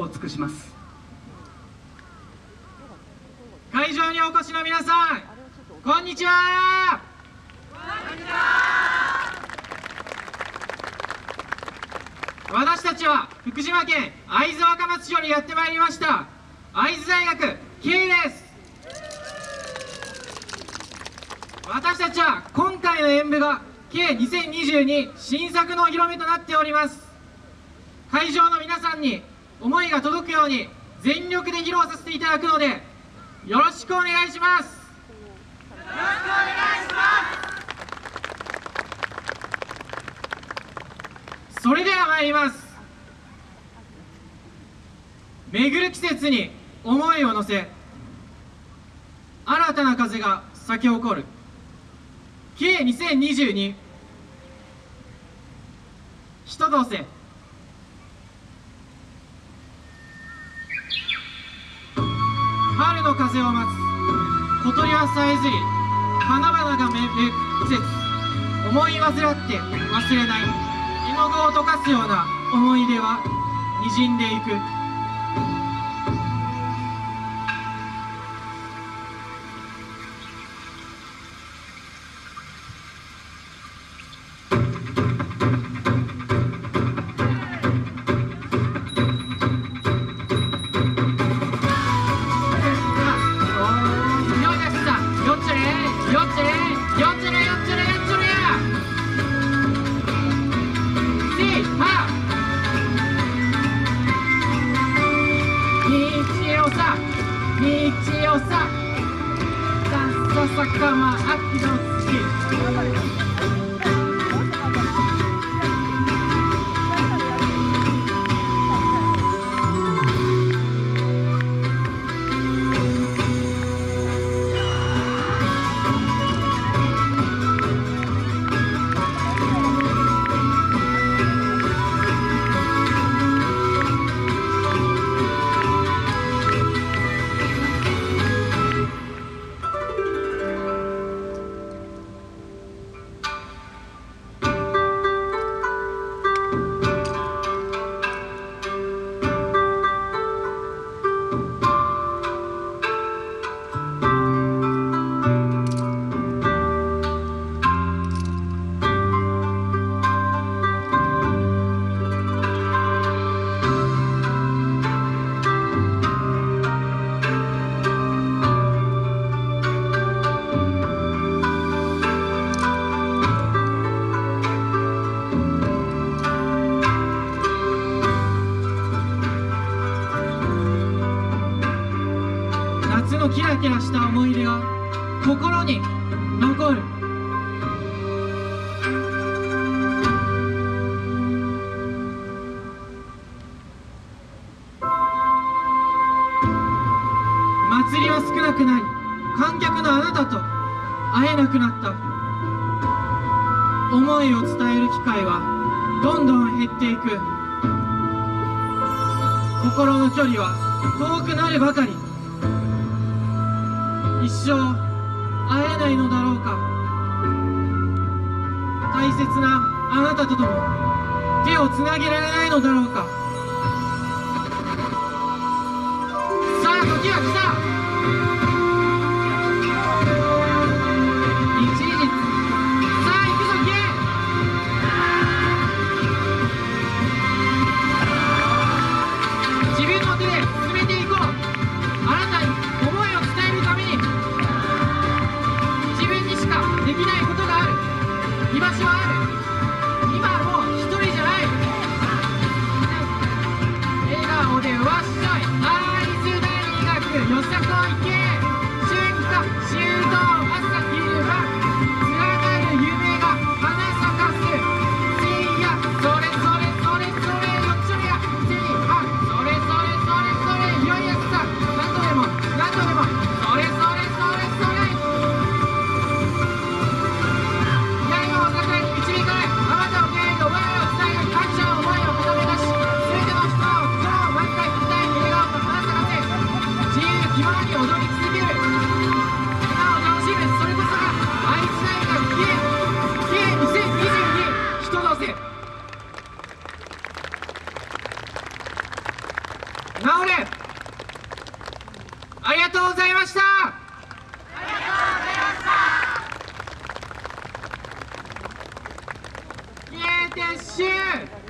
を尽くします。会場にお越しの皆さんこんにちは。私たちは福島県会津若松町にやってまいりました。会津大学 K です。私たちは今回の演舞が K2022 新作のお披露目となっております。会場の皆さんに思いが届くように全力で披露させていただくのでよろしくお願いします。よろしくお願いしますそれでは参ります。巡る季節に思いを乗せ新たな風が咲き誇る。K2022 人同せ。の風を待つ。小鳥はさえずり花々が芽吹く季節思い煩って忘れない。絵の具を溶かすような思い出はにじんでいく。道をさ。かま秋の月。夏のキラキラした思い出が心に残る。祭りは少なくなり観客のあなたと会えなくなった。思いを伝える機会はどんどん減っていく。心の距離は遠くなるばかり。一生会えないのだろうか。大切なあなたとも手をつなげられないのだろうか。顔でわっしょい会津大学よさこいけありがとうございました。ありがとうございました。イエー撤収